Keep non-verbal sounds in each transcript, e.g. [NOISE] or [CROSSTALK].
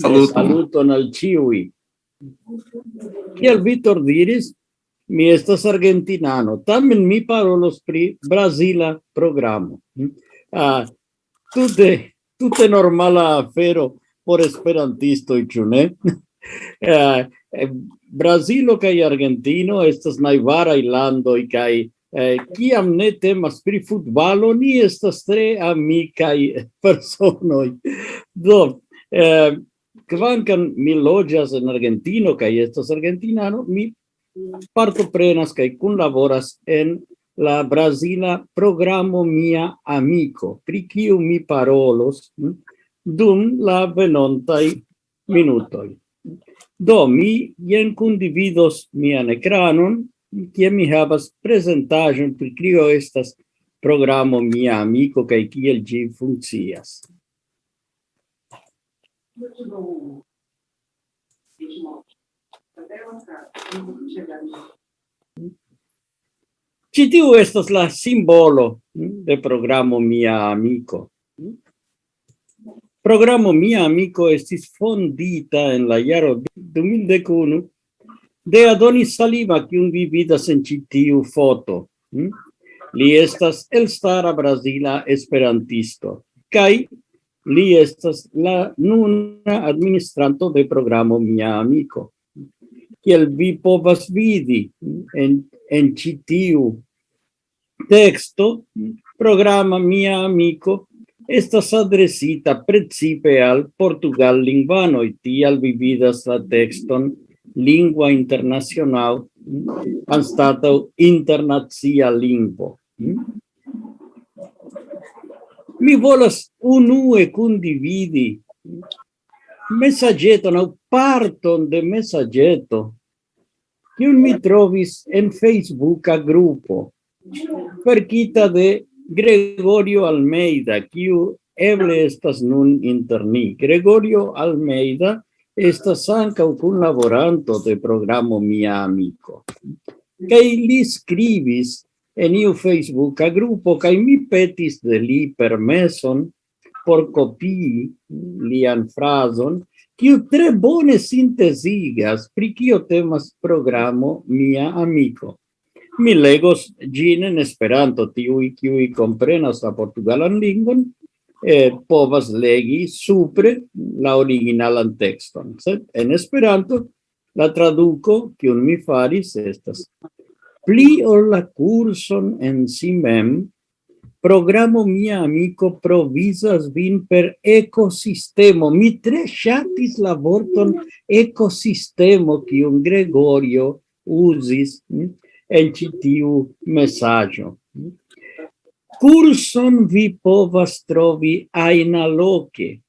Saluton. Saluton al ciui. Kiel Vitor diris, mi estas argentinano, tamen mi parolos pri Brazila programo. Hm? Ah, tute, tute normala afero por esperantistoj, ĉu ne? [LAUGHS] ah, eh, Brazilo kaj Argentino estas najvaraj landoj kaj eh, kiam ne temas pri futbalo, ni estas tre amikaj personoj. [LAUGHS] Do, eh, kvankam mi loĝas en Argentino kaj estas argentinano, mi partoprenas kaj kunlaboras en la Brasila programo Mia Amico, pri kiu mi parolos hm, dum la venontaj minutoj. Do, mi jen kundividos mian ekranon, kie mi havas prezentaĵon pri kio estas programo Mia Amico kaj kiel ĝi funkcias. Почему? Ci tiu estas la simbolo mm, de programo Mia Amico. Mm. Programo Mia Amico estis fondita en la jaro 2001 de Adonis Saliva, kiun vi vidas en ĉi tiu foto. Mm. Li estas el stara brasila esperantisto Kai li estas la nuna administranto de programo Mia Amico. Kiel vi povas vidi en, en citiu texto, programa Mia Amico, estas adresita principe al Portugal lingvano y tial vividas la texton lingua internacional anstataŭ internacia lingvo. Mi volas unue kundividi messageton aŭ parton de messageto kiun mi trovis en Facebooka grupo perquita de Gregorio Almeida, kiu eble estas nun inter ni. Gregorio Almeida estas ankaŭ kunlaboranto de programo Mia Amico. Kaj li skribis en iu Facebooka grupo kaj mi petis de li permeson por kopii lian frazon kiu tre bone sintezigas pri kio temas programo Mia Amiko. Mi legos gin en Esperanto, tiui kiui comprenas la portugalan lingvon, eh, povas legi supre la originalan texton. Sed en Esperanto la traduco, kiun mi faris, estas pli ol la curson en si mem, programo mia amico provisas vin per ecosistemo. Mi tre shatis la vorton ecosistemo, un Gregorio usis hm, en citiu messaggio. Curson vi povas trovi aina loce,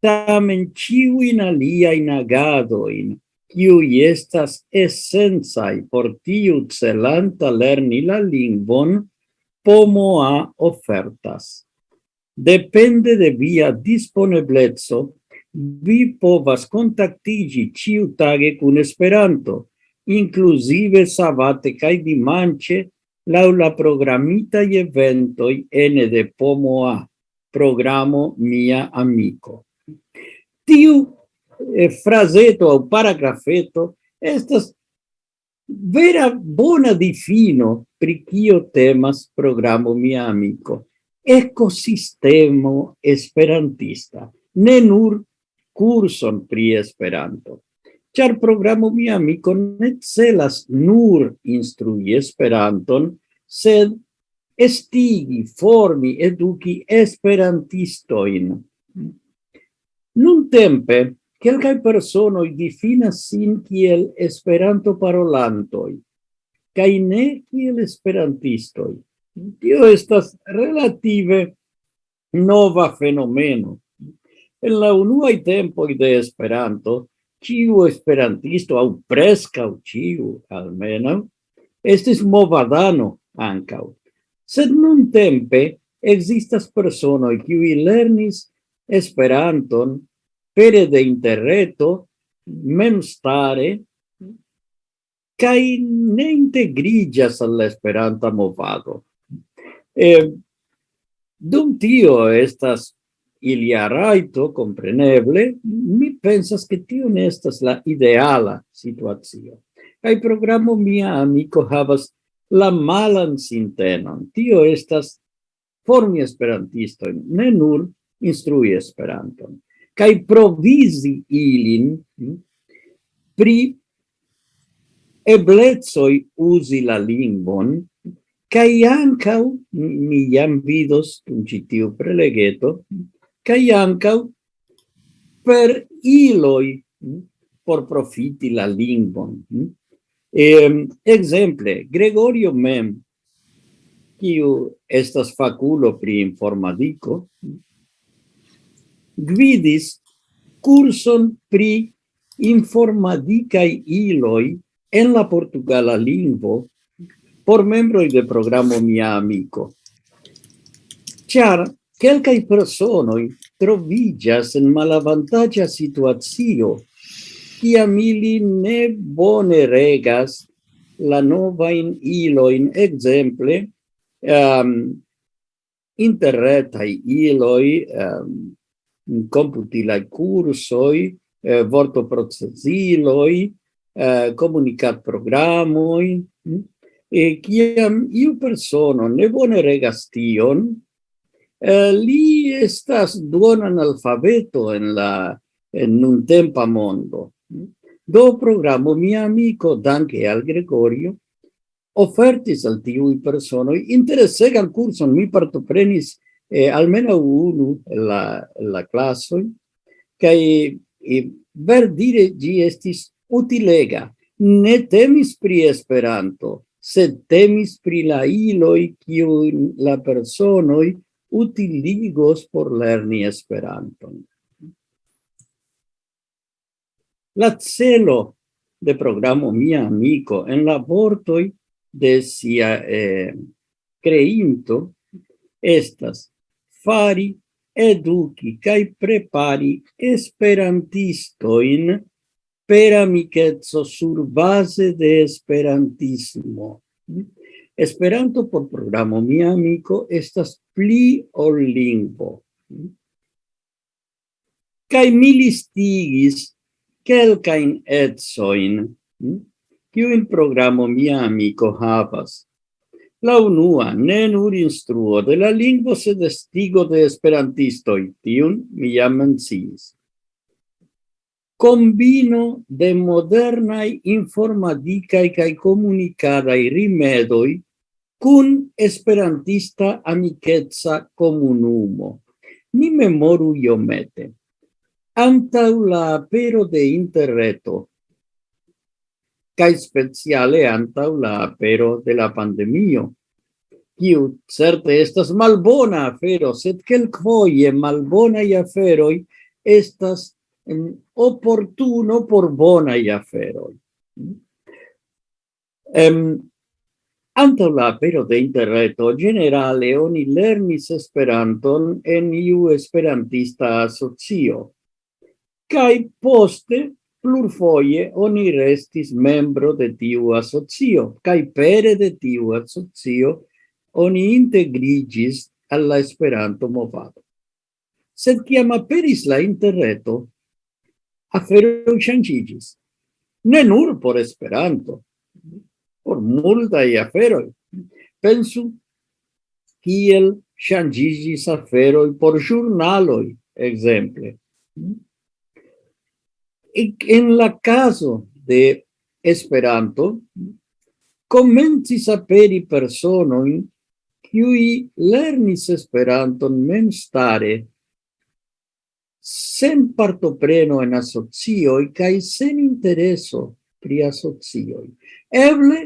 tamen ciuin aliain agadoin, kiuj estas esencaj por tiu celanta lerni la lingvon, pomo a ofertas. Depende de via disponeblezzo, vi povas kontaktigi ĉiutage kun Esperanto, inclusive sabate kaj dimanche laŭ la programitaj eventoj ene de POMOA, programo Mia Amiko. Tiu eh, fraseto o paragrafeto estas vera bona difino pri kio temas programo mia amico. Ecosistemo esperantista, ne nur curson pri esperanto char programo mi amico ne celas nur instrui esperanton, sed estigi, formi, eduki esperantistoin. Nun tempe, Quelcae personoi difinas sin kiel esperanto parolantoi, cae ne kiel esperantistoi. Tio estas relative nova fenomeno. En la unuae tempoi de esperanto, ciu esperantisto, au prescau ciu, almeno, estis movadano ancau. Sed nun tempe existas personoi qui lernis Esperanton pere de interreto, memstare, kai ne integrigas al esperanta movado. e dum tio estas ilia raito, compreneble, mi pensas che tio ne estas la ideala situazio. kai programo mia amico havas la malan sintenon. Tio estas formi esperantistoin, ne nur instrui esperanton kai provisi ilin hm, pri eblezoi usi la lingvon, kai ancau, mi jam vidos un citiu prelegeto, kai ancau per iloi hm, por profiti la lingvon. Hm. Ehm, exemple, Gregorio mem, kiu estas faculo pri informatico, gvidis curson pri informadicae iloi en la portugala lingvo por membroi de programo Mia Amico. Ciar, quelcae personoi trovigas en malavantagia situatio ciam mili ne bone regas la novain iloin, exemple, um, ehm, interretai iloi, um, computilai cursoi, eh, vortoprocesiloi, eh, comunicat programoi, hm? e ciam iu persono ne bone regas tion, eh, li estas duonan alfabeto en la en un tempa mondo. Mm? Do programo mia amico, danke al Gregorio, ofertis al tiui personoi interesegan curson, mi partoprenis eh, almeno unu la, la classoi, che e ver dire gi estis utilega, ne temis pri Esperanto, sed temis pri la iloi kiu la personoi utiligos por lerni Esperanton. La celo de programo Mia Amico en la vortoi de sia eh, creinto estas fari, eduki kai prepari esperantistojn per amicetso sur base de esperantismo. Esperanto por programo mi Amiko estas pli ol lingvo. Kai mi listigis kelkain etsoin, kiu in programo mi Amiko havas. La unua, ne nur instruo de la lingvo, sed estigo de esperantistoi, tiun mi jam menciis combino de modernai informaticai cae comunicadai rimedoi cun esperantista amicetsa comunumo. Ni memoru iomete. Antau la apero de interreto, cae speciale antau la apero de la pandemio, kiu certe estas malbona afero, sed quelcfoie malbonai aferoi estas oportuno por bonai aferoi. Em, Anto la apero de interreto, generale, oni lernis Esperanton en iu esperantista asocio. Kai poste plurfoje oni restis membro de tiu asocio, cae pere de tiu asocio oni integrigis alla Esperanto movado. Sed ciam aperis la interreto, afero changigis. Ne nur por Esperanto, por multae aferoi. Pensu kiel changigis aferoi por jurnaloi, exemple. Mm? en la caso de Esperanto, comencis aperi personoin qui lernis Esperanton memstare sen partopreno en asocioi cae sen intereso pri asocioi. Eble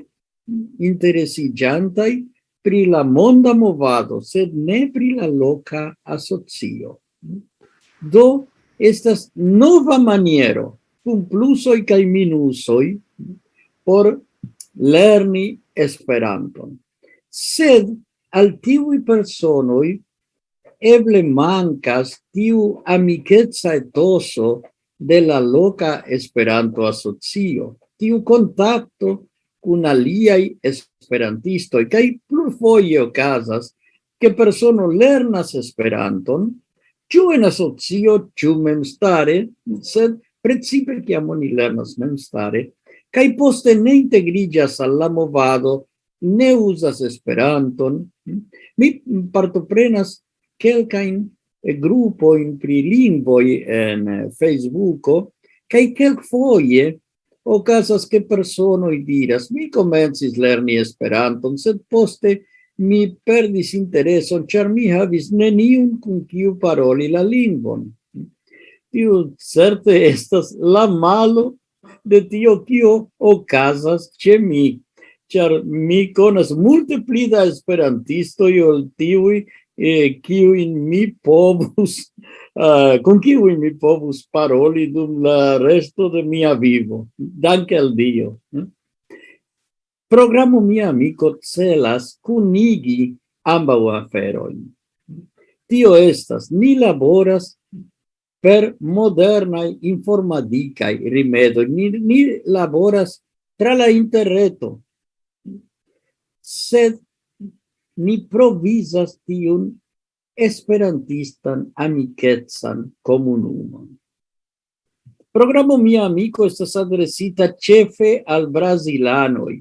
interesigiantai pri la monda movado, sed ne pri la loca asocio. Do, estas nova maniero cum plusoi cae minusoi por lerni Esperanton. Sed al tivi personoi eble mancas tiu amikeca etoso de la loca Esperanto asocio, tiu contacto cun aliai esperantistoi, cae plurfoie ocasas che persono lernas Esperanton, ciu en asocio, ciu memstare, sed principe kiam oni lernas memstare, kai poste ne integriĝas al la movado, ne usas Esperanton. Hm? Mi partoprenas kelkajn eh, grupojn pri lingvoj en eh, Facebooko, kaj o casas ke personoj diras, mi comencis lerni Esperanton, sed poste mi perdis intereson, char mi havis neniun kun kiu paroli la lingvon tiu certe [LAUGHS] estas la malo de tio kio okazas ĉe mi. Ĉar mi konas multe pli da esperantistoj ol tiuj eh, kiujn mi povus uh, [LAUGHS] con kiuj mi povus paroli dum la resto de mia vivo. Danke al dio. Hm? programo mia amico celas kunigi ambaŭ aferojn. Tio estas ni laboras per modernai informaticai rimedo. Ni, ni laboras tra la interreto, sed ni provisas tiun esperantistan amiketsan comunumon. Programo Mia Amico estas adresita cefe al brasilanoi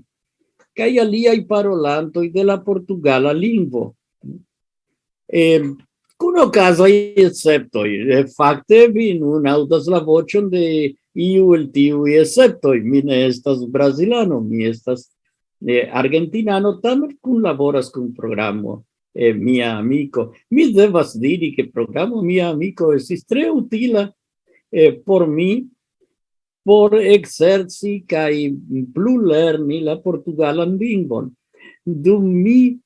kaj aliai parolantoi de la portugala lingvo. Eh, Kun ocasoi esceptoi. facte vi nun audas la vocion de iu el tiui esceptoi. Mi ne estas brasilano, mi estas eh, argentinano, tamen kun laboras kun programo eh, mia amico. Mi devas diri che programo mia amico es tre utila eh, por mi, por exerci kai plu lerni la portugalan lingvon. Dum mi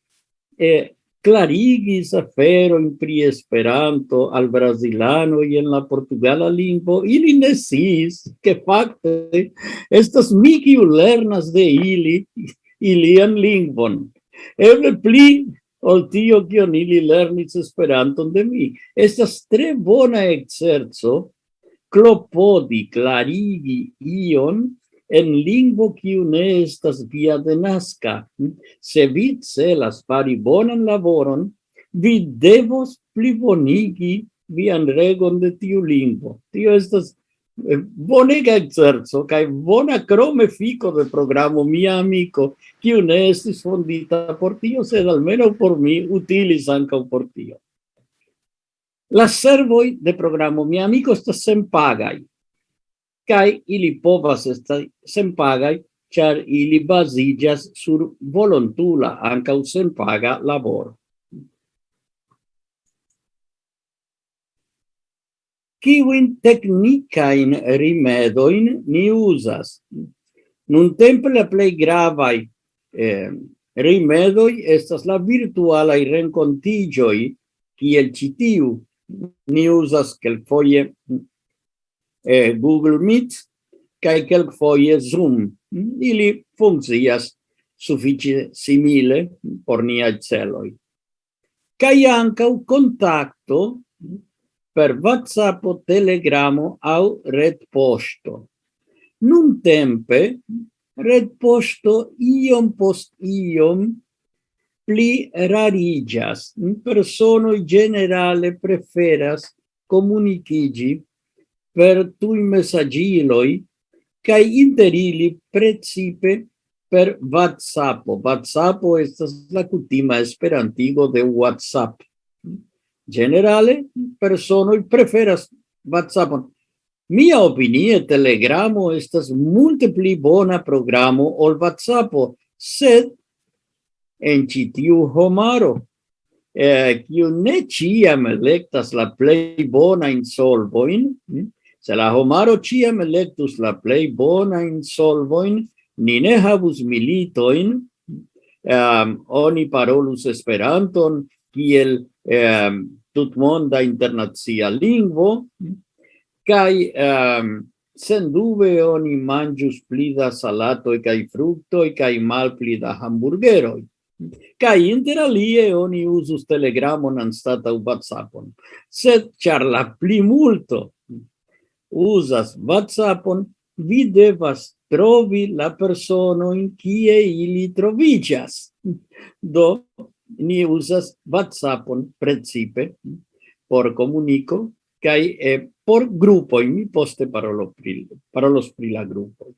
eh, clarigis afero in pri esperanto al brasilano i en la portugala lingvo, ili nesis che facte estas mi lernas de ili ilian lingvon. Eble pli ol tio kion ili lernis esperanton de mi. Estas tre bona exerzo clopodi clarigi ion en lingvo kiu ne estas via denaska. Se vi celas fari bonan laboron, vi devos plibonigi vian regon de tiu lingvo. Tio estas eh, bonega exerco kaj bona krome fico de programo mia amico, kiu ne estis fondita por tio, sed almenaŭ por mi utilis ankaŭ por tio. La servoi de programo mi amico sta sen pagai kai ili povas esti senpagai, char ili basigas sur volontula ancau senpaga laboro. Kiwin technicain rimedoin ni usas? Nun tempe la plei gravai eh, rimedoi estas la virtualai rencontigioi, kiel citiu, ni usas quelfoie eh, Google Meet kaj kelkfoje Zoom. Ili funkcias sufiĉe simile por nia celoj. Kaj ankaŭ kontakto per WhatsApp, o Telegramo nun tempe red posto iom post iom pli rarigas. Personoi generale preferas comunicigi per tui messagiloi, cae inter ili precipe per WhatsApp. WhatsApp estas la cutima esperantigo de WhatsApp. Generale, personoi preferas WhatsApp. Mia opinie, Telegramo estas multe pli bona programo ol WhatsApp, sed en citiu homaro, eh, kiu ne ciam electas la plei bona insolvoin, hm? Se la homaro ciam electus la plei bonain solvoin, ni ne havus militoin, um, oni parolus esperanton kiel um, tutmonda internazia lingvo, kai ehm, um, sen dube oni mangius pli da salatoi kai fructoi kai mal pli da hamburgeroi. Kai inter alie oni usus telegramon anstataŭ WhatsAppon. Sed char la plimulto usas WhatsAppon, vi devas trovi la personoin kie ili trovigas. [LAUGHS] Do, ni usas WhatsAppon principe por comunico, kai eh, por grupoj, mi poste parolo pri, parolos pri la grupo.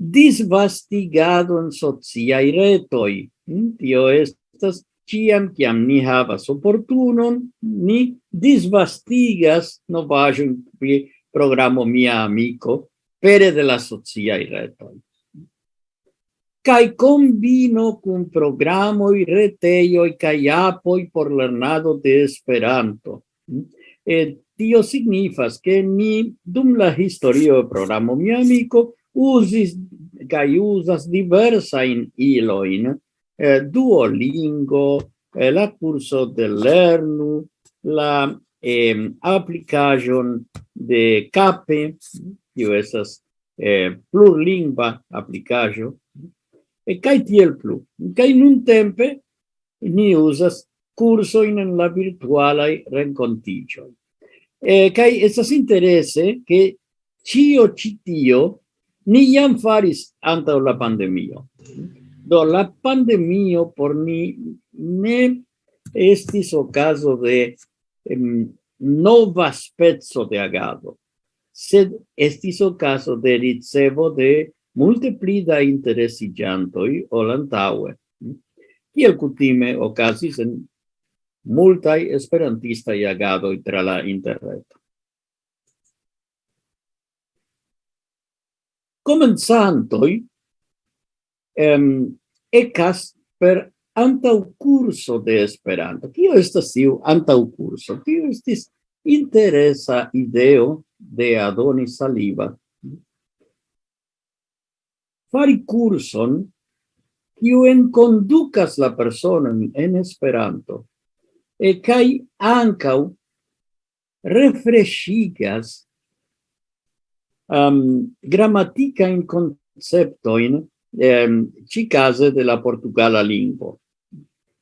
Disvastigado en sociaj retoj, hm, tio estas ciam kiam ni havas oportunon, ni disvastigas novajo pri programo Mia Amico, pere de la sociai retoi. Cai combino cun reteio i cai apoi por lernado de Esperanto. E tio signifas che ni, dum la historio programo Mia Amico, usis kai usas diversa in iloin eh, duolingo eh, la curso de lernu la eh, applicajon de CAPE, tio esas eh, plurlingua applicajo, e kai tiel plu. Kai nun tempe ni usas curso in la virtuala rencontigio. E kai esas interesse che cio citio ni jam faris anta la pandemio. Do la pandemio por ni ne estis okazo de em, nova spezzo de agado, sed estis ocaso de ricevo de multe pli da interesigiantoi ol antaue. Hm? Kiel cutime ocasis en multai esperantistai agadoi tra la interreto. Comenzantoi em, ecas per antau curso de Esperanto. Kio estas tiu antau curso? Tio estis interesa ideo de Adoni Saliba. Fari curson kiu enkondukas la personon en Esperanto e kai ancau refreshigas um, gramatica in conceptoin ci case de la portugala lingua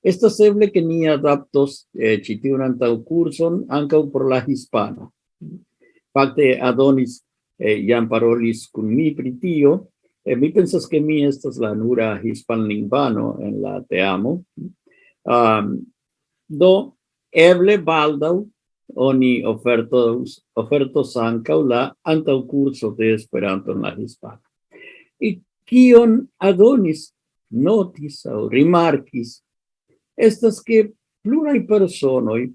Esta seble que ni adaptos eh, citi un antau curson ancau por la hispana. Fakte Adonis eh, jam parolis kun mi pritio, E mi pensas che mi estas la nura hispanlingvano en la teamo. Um, do, eble baldau oni ofertos, ofertos ancau la antau curso de Esperanto en la hispana. I kion adonis, notis au rimarkis, estas che plurai personoi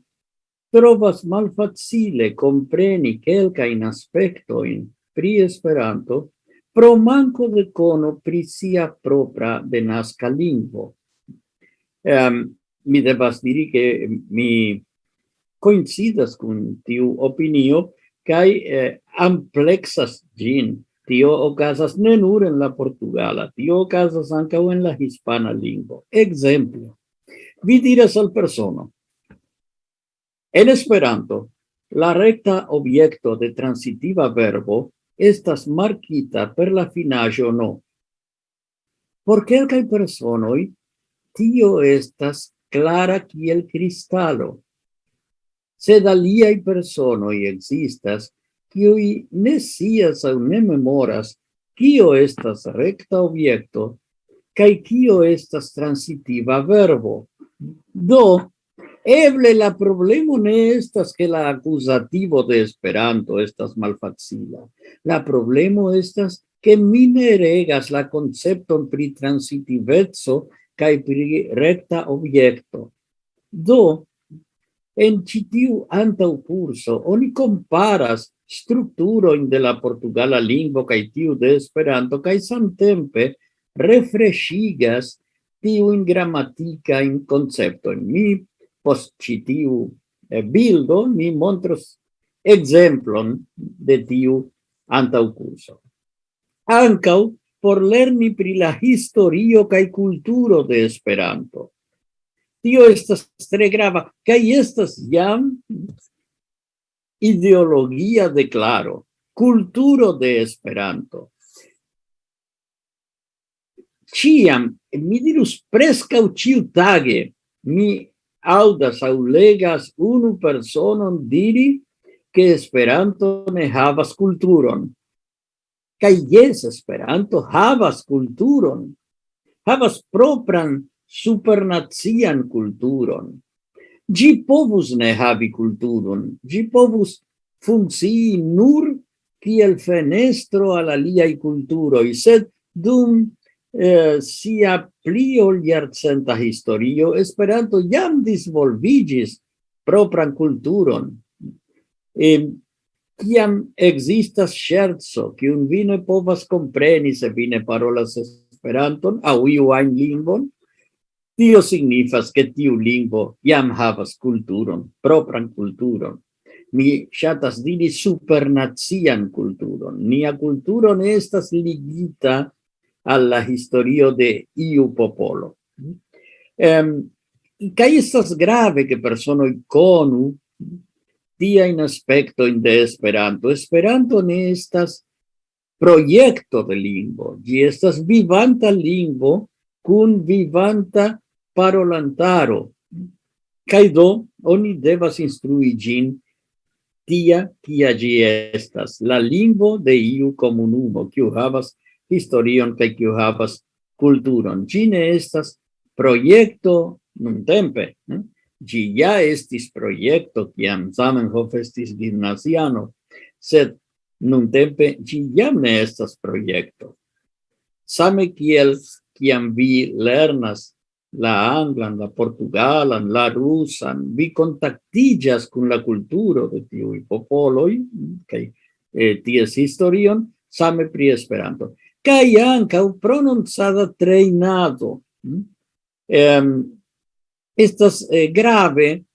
trovas malfacile compreni quelcain aspectoin pri Esperanto pro manco de cono pri sia propra denasca lingvo. Um, mi devas diri che mi coincidas con tiu opinio, kai eh, amplexas gin tio ocasas ne nur en la portugala. Tio ocasas anca en la hispana lingvo exemplo vi diras al persona. En esperanto la recta objecto de transitiva verbo estas marquita per la finajo no. Por quelcae personoi, tio estas clara kiel cristalo. Sed aliai personoi existas, kiui ne sias au ne memoras kio estas recta obiecto, kai kio estas transitiva verbo. Do, Eble la problema no estas que la acusativo de Esperanto estas malfacila. La problema estas que mi ne regas la concepton pri transitivezzo kaj pri recta objekto. Do, En ĉi tiu antaŭkurso oni komparas strukturojn de la portugala lingvo kaj tiu de Esperanto kaj samtempe refreshigas tiujn gramatikajn konceptojn. Mi post ĉi tiu eh, bildo mi montros ekzemplon de tiu antaŭkurso. Ankaŭ por lerni pri la historio kaj kulturo de Esperanto. Tio estas tre grava, cae estas jam ideologia de claro, culturo de Esperanto. Ciam, mi dirus prescau ciu tage, mi audas au legas unu personon diri que Esperanto ne havas culturon. Kai yes, Esperanto havas culturon. Havas propran supernazian culturon. Gi povus ne havi culturon, gi povus funkcii nur kiel fenestro al aliai culturoi, sed dum eh, sia pli ol jarcenta historio, Esperanto jam disvolvigis propran culturon. E, kiam existas scherzo, kiun vi ne povas compreni se vi ne parolas Esperanton, au iu ain lingvon, tio signifas che tiu lingvo jam havas culturon, propran culturon. Mi shatas diri supernazian culturon. Nia culturon estas ligita alla historio de iu popolo. Um, kai estas grave che personoi conu tia aspecto in de esperanto. Esperanto ne estas proyecto de lingvo. Gi estas vivanta lingvo cun vivanta parolantaro. Kai do oni devas instrui gin tia kia gi estas, la lingvo de iu komunumo, kiu havas historion kaj kiu havas kulturon. Gi ne estas projekto nuntempe. Hm? Gi ja estis projekto kiam Zamenhof estis gimnaziano, sed nuntempe gi jam ne estas projekto. Same kiel kiam vi lernas la anglan, la portugalan, la rusan, vi contactillas con la cultura de tiui popoloi, kai eh, ties historion, same pri esperanto. Kai anca pronunciada treinado. Eh, estas eh, grave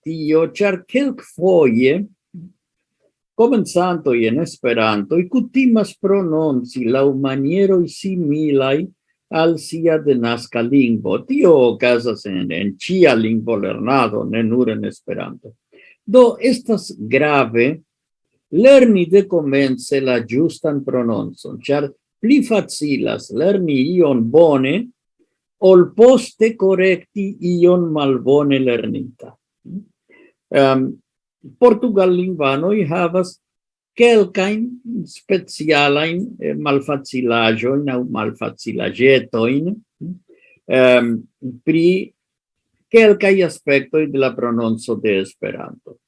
tio, char kelk foie, comenzanto en esperanto, i cutimas pronunci la maniero similai al sia denasca lingvo. Tio ocasas en, en cia lingvo lernado, ne nur en Esperanto. Do estas grave lerni de comence la justan prononzon, char pli facilas lerni ion bone, ol poste correcti ion malbone lernita. Um, Portugal lingvanoi havas quelcain specialain eh, malfacilajoin au malfacilagetoin um, ehm, pri quelcai aspectoi de la prononzo de Esperanto.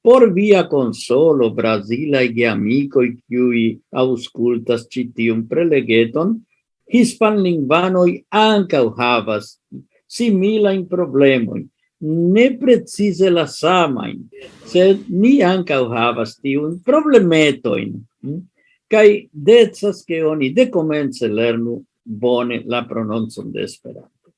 Por via consolo, Brasilai amicoi cui auscultas citium prelegeton, hispanlingvanoi ancau havas similain problemoi, ne precise la samain, sed ni ancau havas tiun problemetoin, kai hm? decas che oni decomence lernu bone la prononcon de Esperanto.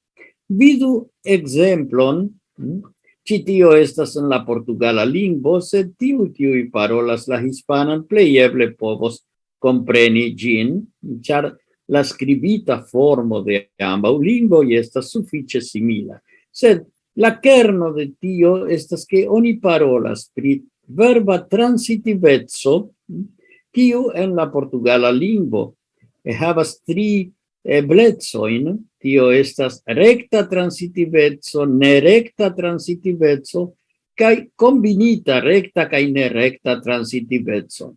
Vidu exemplon, hm? ci tio estas en la portugala lingvo, sed tiu tiui parolas la hispanan pleieble povos compreni gin, char la scribita formo de ambau lingvoi estas suffice simila, sed La kerno de tio estas ke oni parolas pri verba transitivezzo, kiu en la portugala lingvo e havas tri eblecoin, tio estas recta transitivezzo, nerecta transitivezzo, kai combinita recta kai nerecta transitivezzo.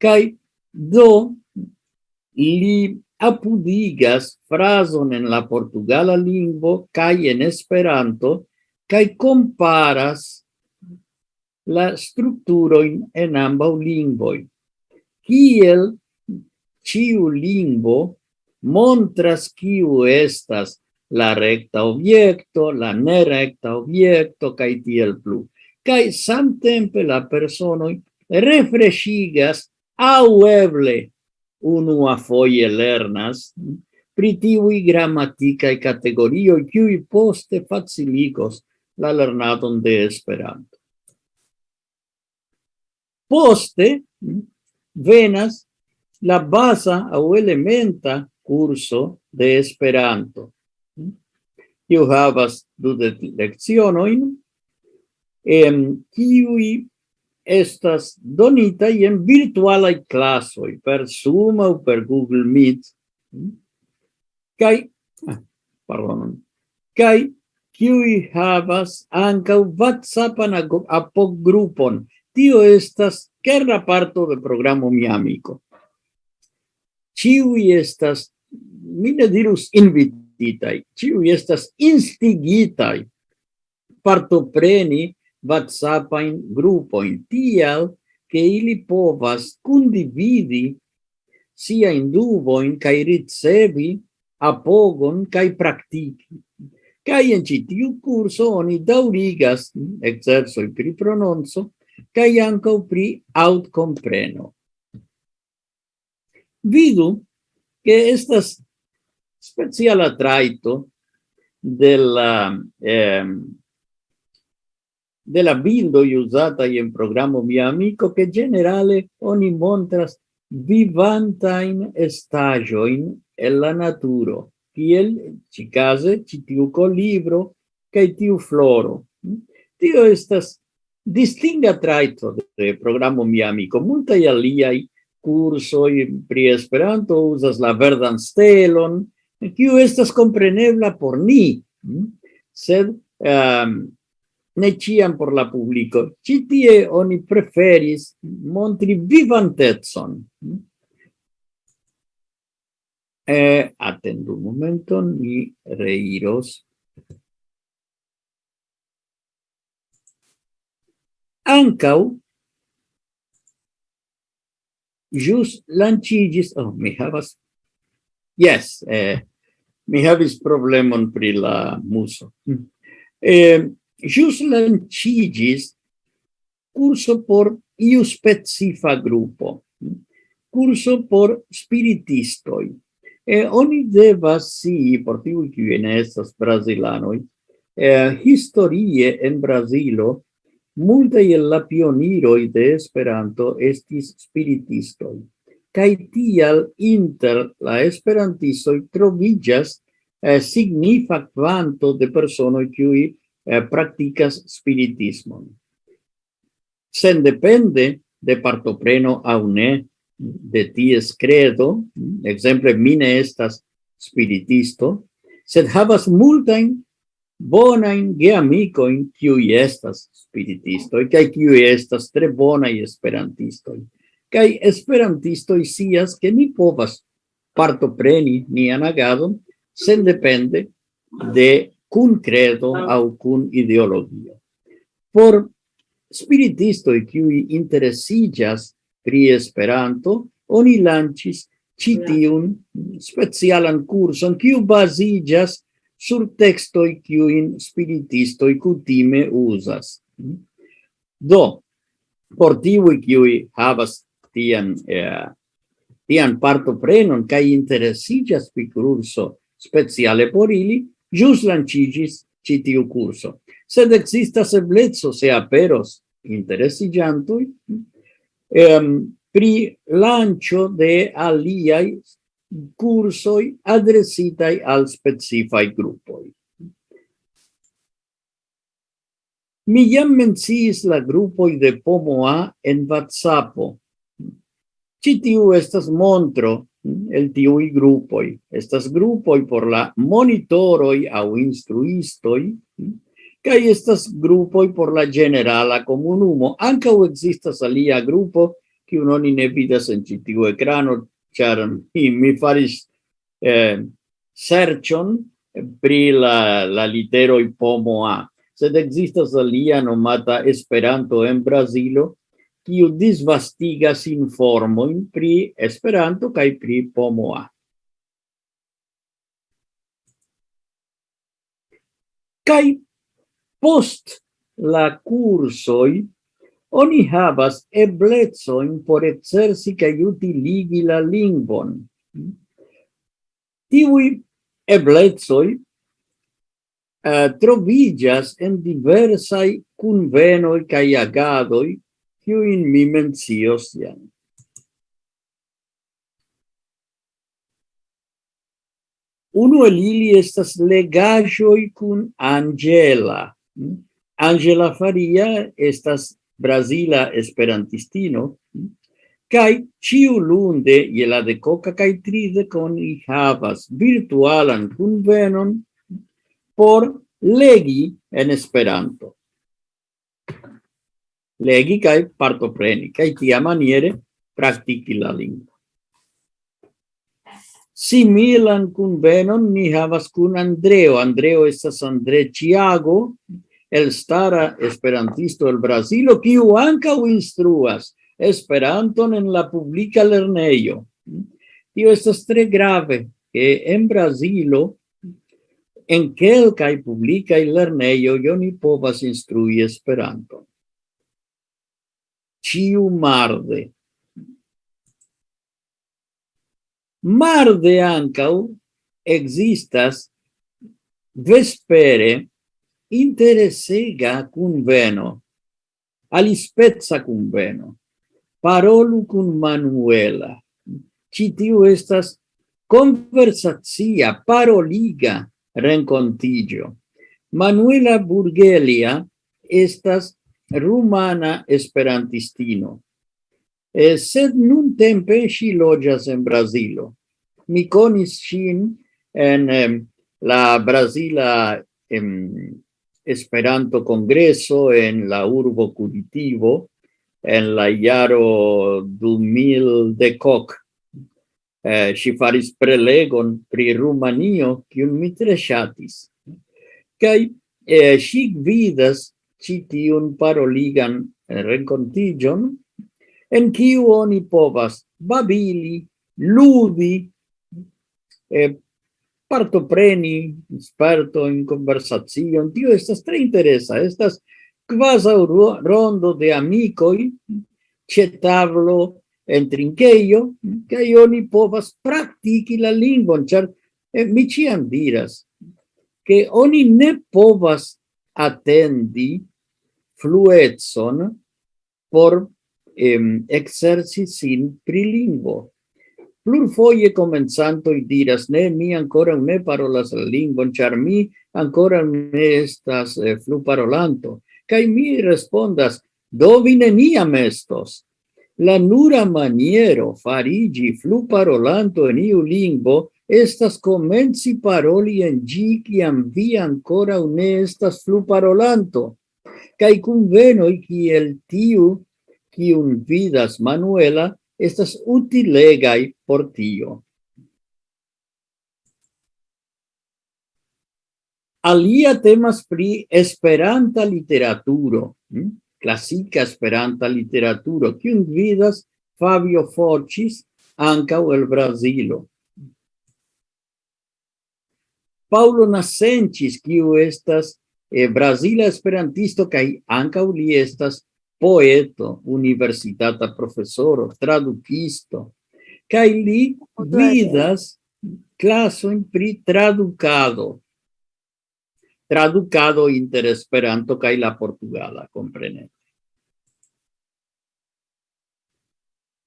Kai do li apudigas frazon en la portugala lingvo kai en Esperanto kai comparas la structuroin en ambau lingvoi. Kiel ciu lingvo montras kiu estas la recta obiecto, la nerecta objecto, kai tiel plu. kai samtempe la personoi refreshigas au eble unua foie lernas pri tiui grammaticae categorioi, kiui poste facilicos la lernadon de Esperanto. Poste venas la basa au elementa curso de Esperanto. Io havas du de leccionoin, em kiui estas donita en virtualai clasoi per Zoom o per Google Meet. Kai, ah, pardon, kai kiui havas ankaŭ WhatsAppan apoggrupon. Tio estas kerna parto de programo Mi Amico. Ciui estas, mi ne dirus invititai, ciui estas instigitai partopreni grupo en tial che ili povas condividi sia in duvo in kai ricevi apogon kai praktiki. Kai en ci tiu kurso oni daŭrigas ekzercoj pri prononzo kai anco pri aŭtkompreno. Vidu ke estas speciala traito de la eh, de la bildo usata en programo Mia Amico che generale oni montras vivantain estajoin el la naturo kiel ci case ci tiu colibro kai tiu floro. Hm? Tio estas distinga traito de programo Miami amico. Lia aliaj cursoj pri Esperanto uzas la verdan stelon kiu estas komprenebla por ni. Hm? Sed um, ne ciam por la publico. Citie oni preferis montri vivantetson. Hm? E attendu momento, mi reiros. Ancau, jus lancigis, oh, mi havas, yes, eh, mi havis problemon pri la muso. Eh, jus lancigis curso por iu specifa grupo, curso por spiritistoi, E oni devas si, por tiu kiu ne estas brazilanoj, eh, historie en Brazilo multe el la pioniroj de Esperanto estis spiritistoj. Kaj tial inter la esperantistoj troviĝas eh, signifa kvanto de personoj kiuj eh, praktikas spiritismon. Sendepende de partopreno aŭ ne de ties credo, exemple, mine estas spiritisto, sed havas multain bonain geamicoin kiui estas spiritistoi, kai kiui estas tre bonai esperantistoi. Kai esperantistoi sias che ni povas partopreni nian agadon sen depende de cun credo au cun ideologio. Por spiritistoi qui interesigas pri Esperanto, oni lancis ĉi tiun specialan curson, kiu basigas sur tekstoj kiujn spiritistoj cutime usas. Do, por tiuj kiuj havas tian eh, tian partoprenon kai interesigas pri curso speciale por ili, jus lancigis ĉi tiu. Sed existas eblezzo se aperos interesigiantui, ehm, pri lancio de aliai cursoi adresitai al specifai gruppoi. Mi jam menciis la gruppoi de Pomoa en WhatsAppo. Citiu estas montro el tiui gruppoi. Estas gruppoi por la monitoroi au instruistoi, kai estas grupoj por la generala comunumo komunumo. u existas alia grupo, kiun oni ne vidas en ĉi tiu ekrano, ĉar mi, mi faris eh, serĉon pri la, la i pomo A. Sed existas alia nomata Esperanto en Brazilo, kiu disvastigas informojn pri Esperanto kaj pri pomo A. Kaj Post la cursoi oni havas eblecoin por exerci kaj utiligi la lingvon. Tiui eblecoi uh, eh, trovigas en diversai convenoi kaj agadoi, kiuin mi mencios jam. Uno el ili estas legajoi cun angela, Angela Faria estas Brasila esperantistino, kai ciu lunde je la decoca kai tride con i havas virtualan convenon por legi en Esperanto. Legi kai partopreni, kai tia maniere praktiki la lingvo. Similan kunvenon ni havas kun Andreo. Andreo estas Andre Chiago, elstara esperantisto el Brasilo, kiu ankaŭ instruas Esperanton en la publica lerneio. Tio estas tre grave, que en Brasilo, en kelkaj lerneio, io ni povas instrui Esperanton. Ciu marde Marde ancau existas vespere interesega conveno, alispezza conveno, parolu cun Manuela. Citiu estas conversazia, paroliga rencontigio. Manuela Burgelia estas rumana esperantistino eh, sed nun tempe si logias en Brasilo. Mi conis sin en eh, la Brasila em, Esperanto Congreso en la urbo Curitivo en la iaro 2000 de coc. Eh, si faris prelegon pri Rumanio, kiun mi tre ŝatis. Kaj eh, si vidas ĉi tiun paroligan renkontiĝon en kiu oni povas babili, ludi, eh, partopreni, sperto in conversazione tio estas tre interesa, estas quasi rondo de amicoi, c'è tavolo en trinqueio, che oni povas praktiki la lingvon, char, eh, mi ciam diras, che oni ne povas attendi fluetson por em, exerci sin pri lingvo. Plur foie i diras, ne, mi ancora ne parolas la lingvon, char mi ancora ne estas eh, flu parolanto. Cai mi respondas, do vine neniam estos. La nura maniero farigi flu parolanto en iu lingvo estas comenzi paroli en gi kiam vi ancora ne estas flu parolanto. Cai cum venoi, el tiu, ki un vidas manuela estas utilegai por tio. Alia temas pri esperanta literaturo, clasica esperanta literaturo, kiun vidas Fabio Forcis ancau el Brasilo. Paulo Nasencis, kiu estas eh, Brasila esperantisto, kai ancau li estas poeto, universitata profesoro, tradukisto, kaj li vidas klasojn pri tradukado, tradukado inter Esperanto kaj la portugala, kompreneble.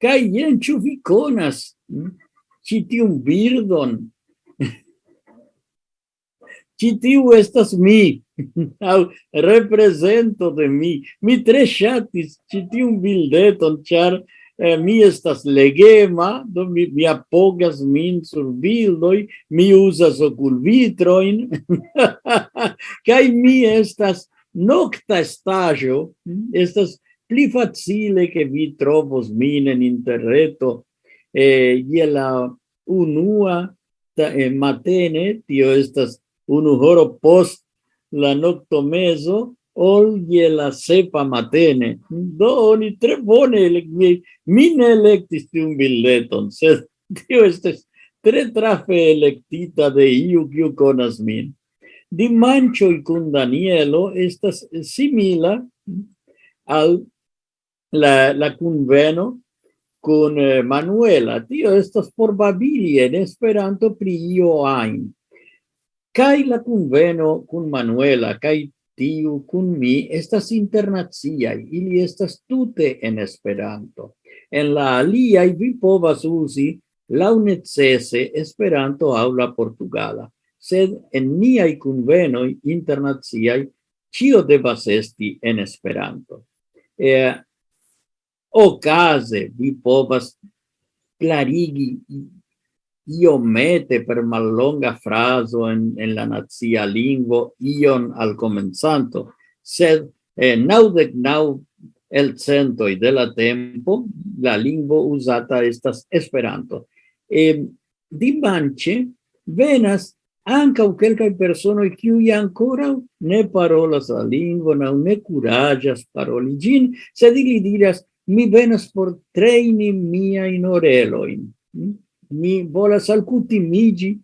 Kaj jen, ĉu vi birdon? Ĉi tiu estas mi. [LAUGHS] au represento de mi. Mi tre ŝatis ĉi tiun bildeton, char eh, mi estas legema, do mi, mi apogas min sur bildoi mi usas oculvitroin, [LAUGHS] kai mi estas nocta estajo, mm-hmm. estas pli facile che vi trovos min en interreto eh, je la unua ta, eh, matene, tio estas unu horo post la nocto meso ol je la sepa matene. Do oni tre bone mi, mi ne electis un billeton, [LAUGHS] sed tio estes tre trafe electita de iu kiu conas min. Y con Danielo estas simila al la, la conveno con eh, Manuela. Tio estas por babili en esperanto pri io. Kai la conveno con Manuela, kai tiu kun mi estas internaciai, ili estas tute en Esperanto. En la alia vi povas usi la necese Esperanto aula Portugala, sed en niai convenoi internaciai cio devas esti en Esperanto. Eh, ocase vi povas clarigi io mete per mallonga fraso en, en la nazia lingvo ion al comenzanto, sed eh, naudec nau el centoi de la tempo la lingvo usata estas Esperanto. E, dimanche venas ancau quelcae personoi qui ancora ne parolas la lingua na ne curagias paroli gin, sed ili diras, mi venas por treini miain oreloin. Mm? mi volas alcutimigi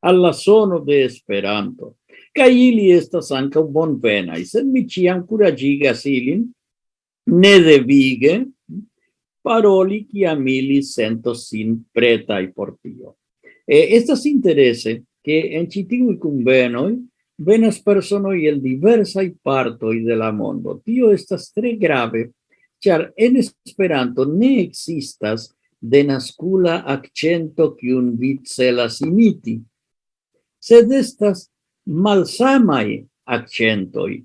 al la sono de Esperanto. Kaj ili estas ankaŭ bonvenaj, sed mi ĉiam kuraĝigas ilin, nedevige, paroli kiam ili sentos sin pretaj por tio. Eh, estas interese que en ĉi tiuj kunvenoj venas personoj el diversaj partoj de la mondo. Tio estas tres grave, ĉar en Esperanto ne existas de nascula accento un vi celas imiti, sed estas malsamai accentoi,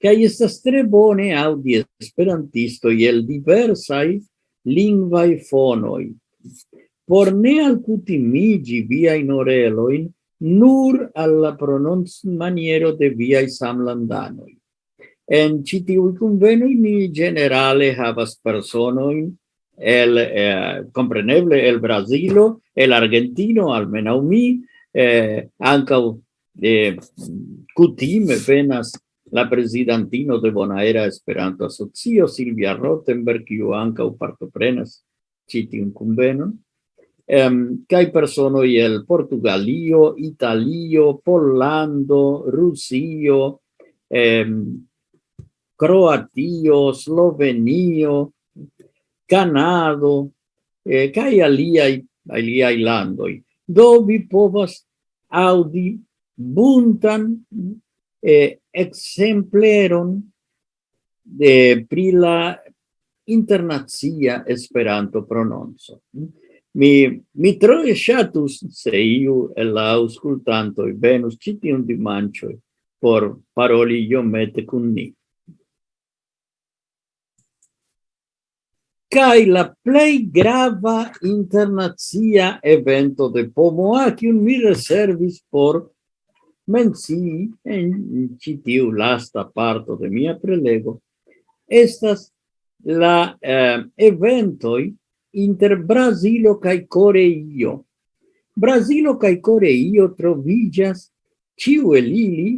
cae estas tre bone audi esperantistoi el diversai lingvai fonoi. Por ne alcutimigi viain oreloin nur alla pronunz maniero de viai samlandanoi. En citiui convenui ni generale havas personoin el eh, compreneble el Brasilo, el Argentino, almenau mi, eh, eh, cutime venas la presidentino de Bonaera Esperanto Asocio, Silvia Rottenberg, io anca partoprenas citium convenon, um, kai persono el Portugalio, Italio, Pollando, Rusio, um, Croatio, Slovenio, Canado, eh, cae aliai, aliai landoi, do vi povas audi buntan eh, exempleron de, pri la internazia Esperanto prononzo. Mi, mi troe shatus se iu el la auscultantoi venus citium dimancioi por paroli iomete cun ni. kai la plei grava internazia evento de Pomoa, kiun mi reservis por mensi en citiu lasta parto de mia prelego, estas la eh, eventoi inter Brasilo kai Coreio. Brasilo kai Coreio trovigas ciu el ili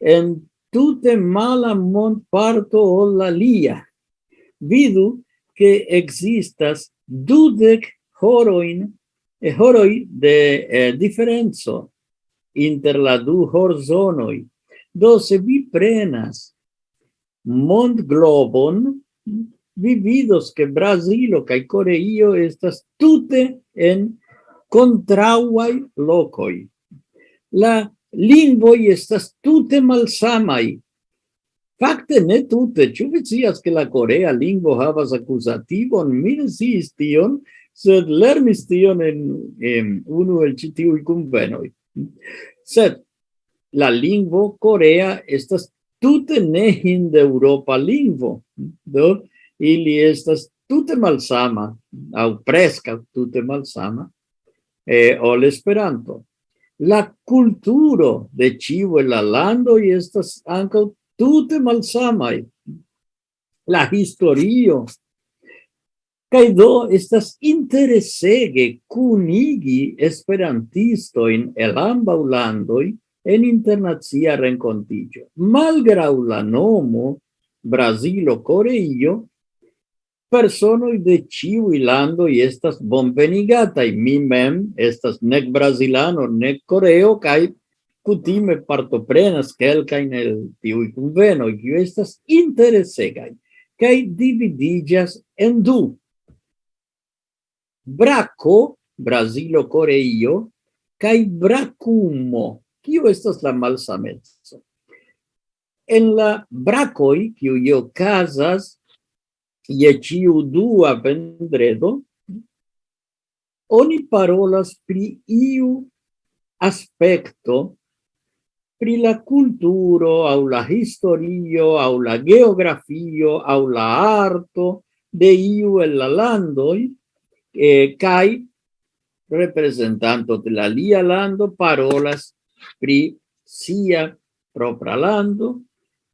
en tute mala mont parto o la lia. Vidu che existas dudec horoin e horoi de eh, differenzo inter la du horzonoi. Do se vi prenas mond globon, vi vidos che Brasilo cae Coreio estas tute en contrauai locoi. La lingvoi estas tute malsamai, Fakte ne tute, ĉu vi scias ke la korea lingvo havas akuzativon? Mi ne sciis tion, sed lernis tion en, en unu el ĉi tiuj kunvenoj. Sed la lingvo korea estas tute ne hindeŭropa lingvo. Do ili estas tute malsama aŭ preskaŭ tute malsama eh, ol Esperanto. La kulturo de ĉiu el la landoj estas ankaŭ tute malsamai. La historio. Kaj do estas interesege kunigi esperantistojn el ambaŭ landoj en internacia renkontiĝo. malgrau la nomo Brazilo Koreio, persono de ciu ilando i estas bonvenigataj. Mi mem estas nek brazilano, nek koreo kaj kutime partoprenas kelkajn el tiu conveno kiuj estas interesegai kai dividiĝas en du. Braco, brasilo coreio kai bracumo, kiu estas la malsameco. En la bracoi, kiu io casas ie ciu dua vendredo, oni parolas pri iu aspecto pri la culturo au la historio au la geografio au la arto de iu el la landoi eh, kai representanto de la lia lando parolas pri sia propra lando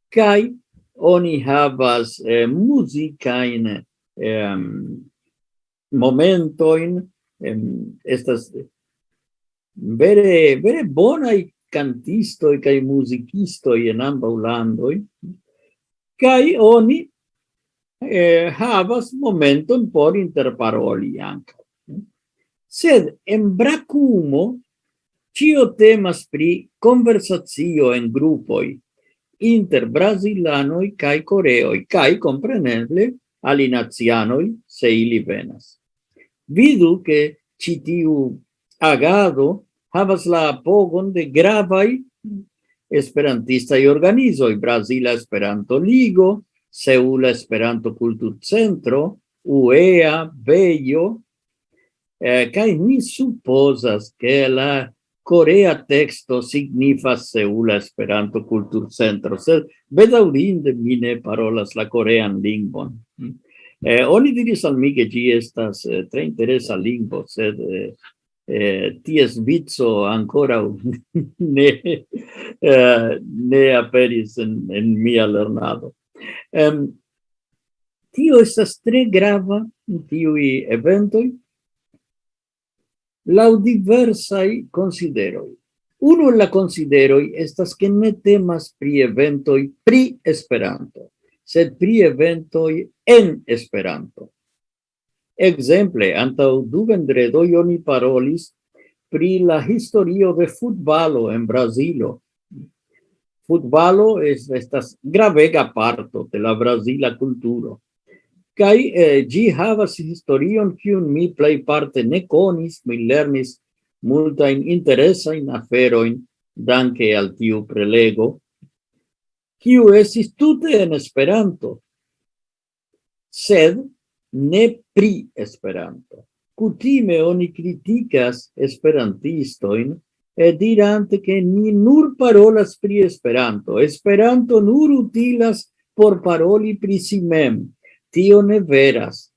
kai oni havas eh, musicain eh, momento in estas vere vere bona cantistoi kai musicisto en ambaŭ kai oni eh, havas momenton por interparoli anche sed en bracumo Cio temas pri conversazio en grupoi inter brasilanoi cae coreoi, kai compreneble, alinazianoi, se ili venas. Vidu che citiu agado havas la apogon de gravai esperantista y organizo y Brasila Esperanto Ligo, Seula Esperanto Cultur Centro, UEA, Bello, eh, ni supposas que la Corea texto signifa Seula Esperanto Cultur Centro, sed bedaurinde mi ne parolas la corean lingvon. Eh, oni diris al mi che gi estas eh, tre interesa lingvo, sed eh, eh, ties vizo ancora [LAUGHS] ne, eh, ne aperis en, en mia lernado. Um, tio estas tre grava in tiui eventoi, lau diversai consideroi. Uno la consideroi estas que ne temas pri eventoi pri Esperanto, sed pri eventoi en Esperanto. Exemple, antau du vendredo oni parolis pri la historio de futbalo en Brazilo. Futbalo es estas gravega parto de la brasila kulturo. Kai eh, gi havas historion kiun mi plej parte ne konis, mi lernis in afero aferojn danke al tiu prelego, kiu es tute en Esperanto, sed ne pri Esperanto. Kutime oni kritikas esperantistojn e dirante che ni nur parolas pri Esperanto. Esperanto nur utilas por paroli pri si mem. Tio ne veras.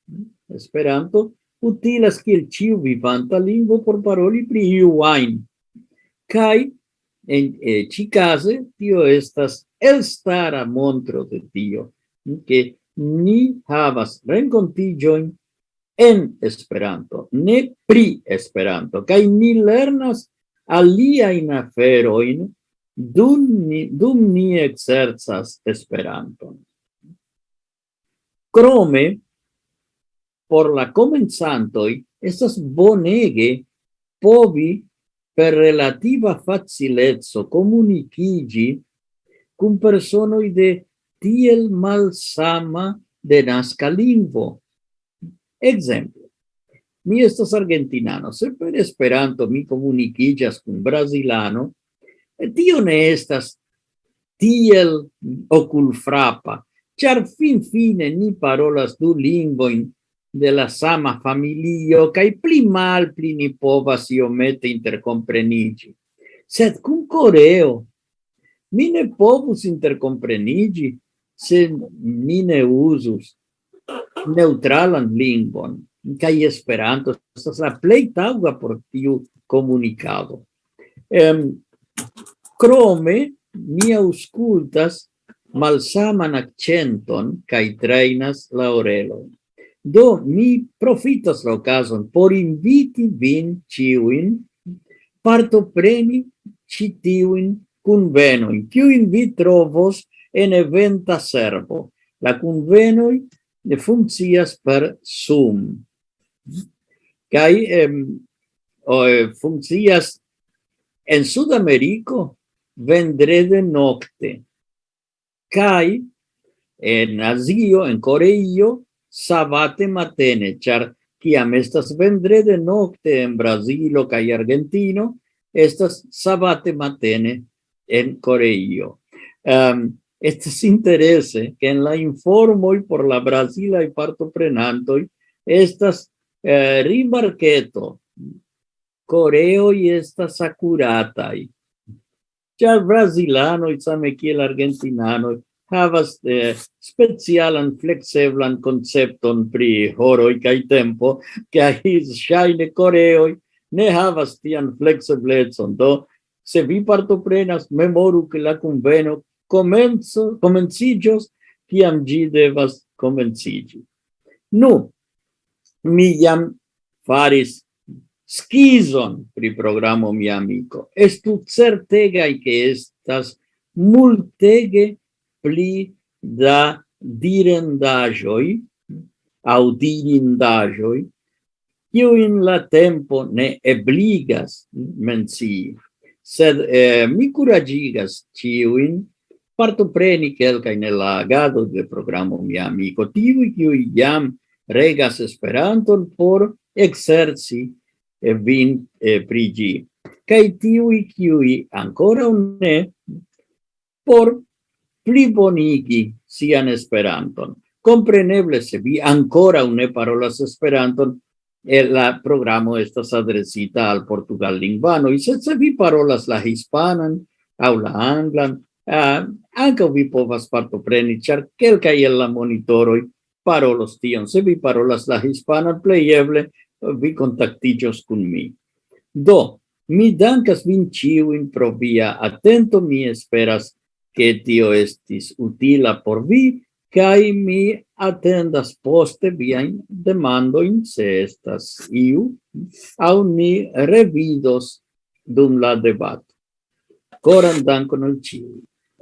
Esperanto utilas kiel ciu vivanta lingvo por paroli pri iu ajn. Kaj en eh, cicase tio estas elstara montro de tio, che ni havas renkontiĝojn en Esperanto, ne pri Esperanto. Kaj ni lernas aliajn aferojn dum ni, dum ni exercas Esperanton. Crome, por la comenzantoi, estas bonege povi per relativa facilezzo comunicigi cum personoi de tiel malsama de nasca lingvo, Exemple, mi estas argentinano, se per Esperanto mi comunicigas con brazilano, tio ne estas tiel oculfrapa, char fin fine ni parolas du lingvoin de la sama familio, cae pli mal pli ni povas iomete intercomprenigi. Sed cum coreo, mi ne povus intercomprenigi, se mi ne usus neutralan lingvon, kaj Esperanto estas la plej taŭga por tiu komunikado. Em, krome mi aŭskultas malsaman akcenton kaj trejnas la orelojn. Do, mi profitas la okazon por inviti vin ciuin partopreni ĉi tiujn kunvenojn, kiujn vi trovos en eventa servo. La convenoi de funccias per Zoom. Kai em, eh, funccias en Sudamerico vendrede nocte. Kai en Asio, en Coreio, sabate matene, char kiam estas vendrede nocte en Brasilo kai Argentino, estas sabate matene en Coreio. Um, estes interesse que en la informoi por la Brasilai partoprenantoi estas eh, rimarketo, coreoi estas acuratai. Char brasilanoi, same kiel argentinanoi, havas eh, specialan flexeblan concepton pri horoi cae tempo, cae shaine coreoi ne havas tian flexeblecon. Do, se vi partoprenas, memoru que la conveno comenzo, comencillos, tiam gi devas comencigi. Nu, mi jam faris skizon pri programo mi amico. Estu certegai che estas multege pli da direndajoi, audirindaĵoj kiujn la tempo ne ebligas mencii sed eh, mi curagigas ĉiujn partopreni quelca in la agado de programo mi Amiko, tiuj kiuj jam regas Esperanton por ekserci vin e prigi kai kaj tiuj kiuj ankoraŭ ne por plibonigi sian Esperanton. compreneble se vi ankoraŭ ne parolas Esperanton, la programo estas adresita al portugal lingvano sed se vi parolas la hispanan au la anglan Ah, uh, anche vi povas partopreni, char quelca el la monitoroi parolos tion. Se vi parolas la hispana playeble, vi contactigios con mi. Do, mi dankas vin ciuin pro via atento, mi esperas che tio estis utila por vi, kai mi atendas poste viain demandoin, se estas iu, au ni revidos dum la debat Coran dankon al ciui.